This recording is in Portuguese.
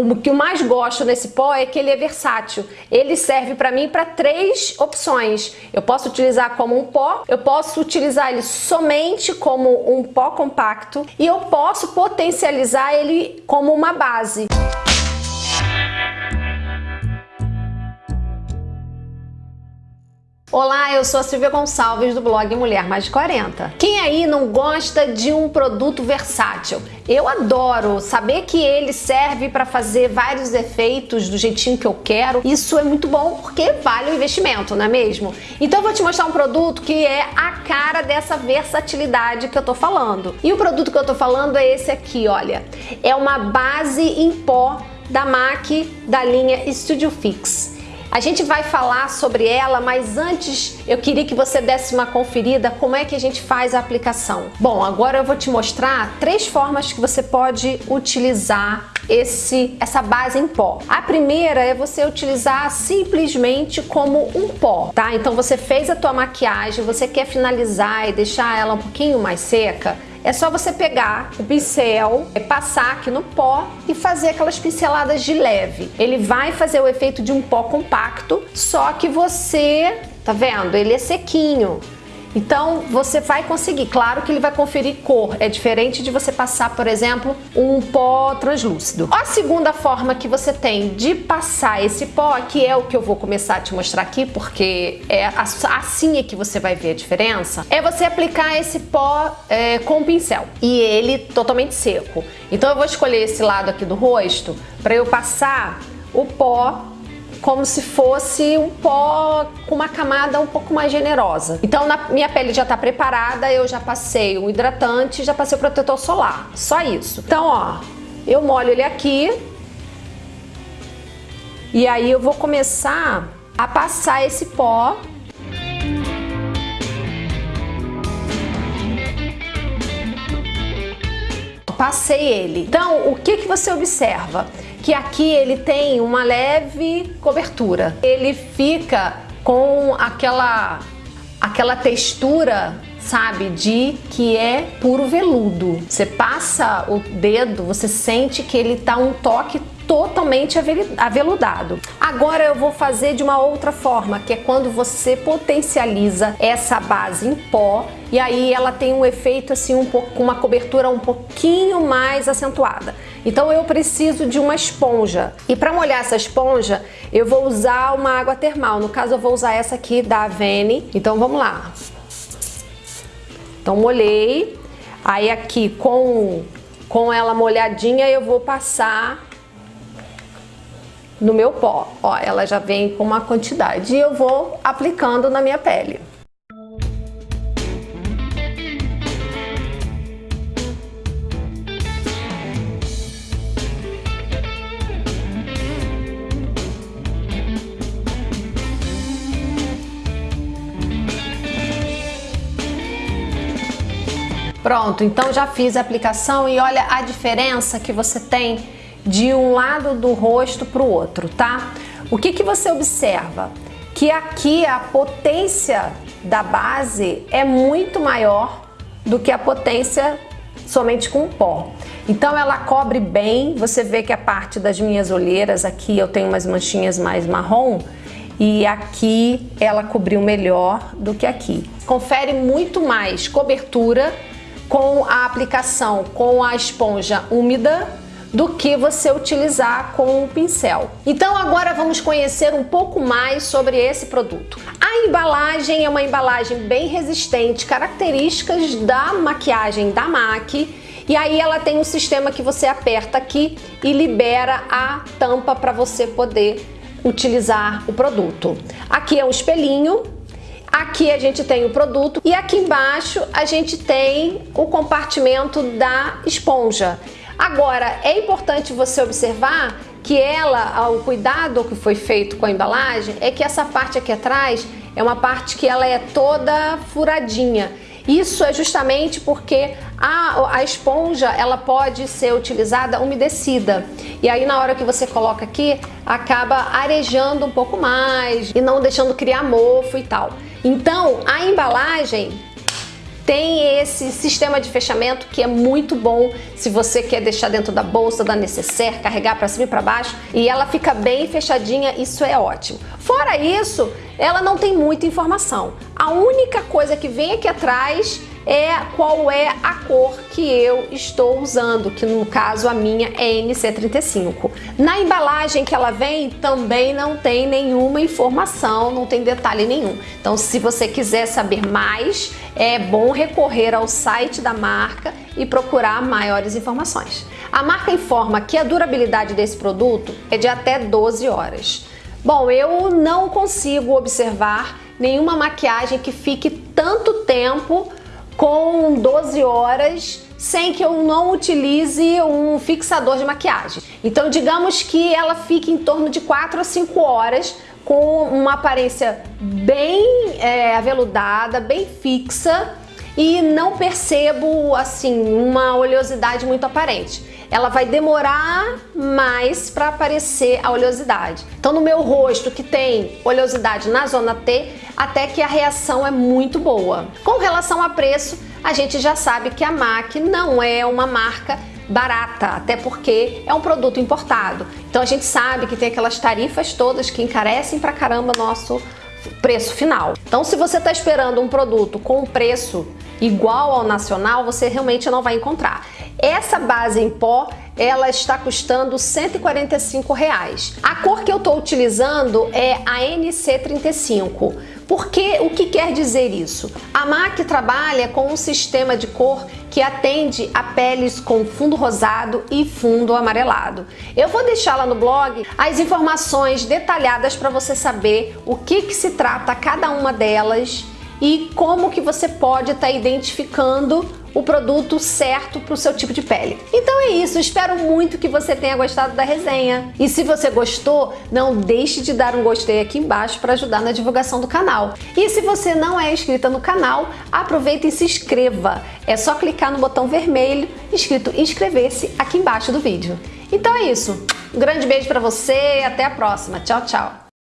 O que eu mais gosto nesse pó é que ele é versátil. Ele serve para mim para três opções. Eu posso utilizar como um pó, eu posso utilizar ele somente como um pó compacto e eu posso potencializar ele como uma base. Olá, eu sou a Silvia Gonçalves do blog Mulher Mais de 40. Quem aí não gosta de um produto versátil? Eu adoro saber que ele serve para fazer vários efeitos do jeitinho que eu quero. Isso é muito bom porque vale o investimento, não é mesmo? Então eu vou te mostrar um produto que é a cara dessa versatilidade que eu tô falando. E o produto que eu tô falando é esse aqui, olha. É uma base em pó da MAC da linha Studio Fix. A gente vai falar sobre ela, mas antes eu queria que você desse uma conferida como é que a gente faz a aplicação. Bom, agora eu vou te mostrar três formas que você pode utilizar esse, essa base em pó. A primeira é você utilizar simplesmente como um pó, tá? Então você fez a tua maquiagem, você quer finalizar e deixar ela um pouquinho mais seca, é só você pegar o pincel, é passar aqui no pó e fazer aquelas pinceladas de leve. Ele vai fazer o efeito de um pó compacto, só que você, tá vendo? Ele é sequinho. Então você vai conseguir, claro que ele vai conferir cor, é diferente de você passar, por exemplo, um pó translúcido. A segunda forma que você tem de passar esse pó, que é o que eu vou começar a te mostrar aqui, porque é assim é que você vai ver a diferença, é você aplicar esse pó é, com o pincel e ele totalmente seco. Então eu vou escolher esse lado aqui do rosto para eu passar o pó como se fosse um pó com uma camada um pouco mais generosa. Então na minha pele já está preparada, eu já passei o hidratante, já passei o protetor solar, só isso. Então ó, eu molho ele aqui e aí eu vou começar a passar esse pó passei ele. Então, o que, que você observa? Que aqui ele tem uma leve cobertura. Ele fica com aquela, aquela textura sabe, de que é puro veludo. Você passa o dedo, você sente que ele tá um toque totalmente aveludado. Agora eu vou fazer de uma outra forma, que é quando você potencializa essa base em pó e aí ela tem um efeito assim, um pouco, com uma cobertura um pouquinho mais acentuada. Então eu preciso de uma esponja. E para molhar essa esponja, eu vou usar uma água termal. No caso, eu vou usar essa aqui da Avene. Então vamos lá. Então molhei. Aí aqui com, com ela molhadinha, eu vou passar no meu pó. Ó, ela já vem com uma quantidade e eu vou aplicando na minha pele. Pronto, então já fiz a aplicação e olha a diferença que você tem de um lado do rosto para o outro, tá? O que, que você observa? Que aqui a potência da base é muito maior do que a potência somente com pó. Então ela cobre bem, você vê que a parte das minhas olheiras aqui eu tenho umas manchinhas mais marrom e aqui ela cobriu melhor do que aqui. Confere muito mais cobertura com a aplicação com a esponja úmida do que você utilizar com o pincel. Então agora vamos conhecer um pouco mais sobre esse produto. A embalagem é uma embalagem bem resistente, características da maquiagem da MAC e aí ela tem um sistema que você aperta aqui e libera a tampa para você poder utilizar o produto. Aqui é um espelhinho Aqui a gente tem o produto e aqui embaixo a gente tem o compartimento da esponja. Agora, é importante você observar que ela, o cuidado que foi feito com a embalagem, é que essa parte aqui atrás é uma parte que ela é toda furadinha. Isso é justamente porque a, a esponja ela pode ser utilizada umedecida e aí na hora que você coloca aqui acaba arejando um pouco mais e não deixando criar mofo e tal. Então a embalagem tem esse sistema de fechamento que é muito bom se você quer deixar dentro da bolsa, da necessaire, carregar para cima e para baixo e ela fica bem fechadinha, isso é ótimo. Fora isso, ela não tem muita informação. A única coisa que vem aqui atrás é qual é a cor que eu estou usando, que no caso a minha é NC35. Na embalagem que ela vem também não tem nenhuma informação, não tem detalhe nenhum. Então se você quiser saber mais, é bom recorrer ao site da marca e procurar maiores informações. A marca informa que a durabilidade desse produto é de até 12 horas. Bom, eu não consigo observar nenhuma maquiagem que fique tanto tempo com 12 horas sem que eu não utilize um fixador de maquiagem. Então digamos que ela fique em torno de 4 a 5 horas com uma aparência bem é, aveludada, bem fixa e não percebo assim uma oleosidade muito aparente. Ela vai demorar mais para aparecer a oleosidade. Então no meu rosto que tem oleosidade na zona T, até que a reação é muito boa. Com relação a preço, a gente já sabe que a MAC não é uma marca barata, até porque é um produto importado. Então a gente sabe que tem aquelas tarifas todas que encarecem pra caramba nosso preço final. Então se você está esperando um produto com preço igual ao nacional, você realmente não vai encontrar. Essa base em pó, ela está custando 145 reais. A cor que eu estou utilizando é a NC35. Porque o que quer dizer isso? A MAC trabalha com um sistema de cor que atende a peles com fundo rosado e fundo amarelado. Eu vou deixar lá no blog as informações detalhadas para você saber o que, que se trata cada uma delas e como que você pode estar tá identificando o produto certo para o seu tipo de pele. Então é isso, espero muito que você tenha gostado da resenha. E se você gostou, não deixe de dar um gostei aqui embaixo para ajudar na divulgação do canal. E se você não é inscrita no canal, aproveita e se inscreva. É só clicar no botão vermelho escrito inscrever-se aqui embaixo do vídeo. Então é isso, um grande beijo para você e até a próxima. Tchau, tchau!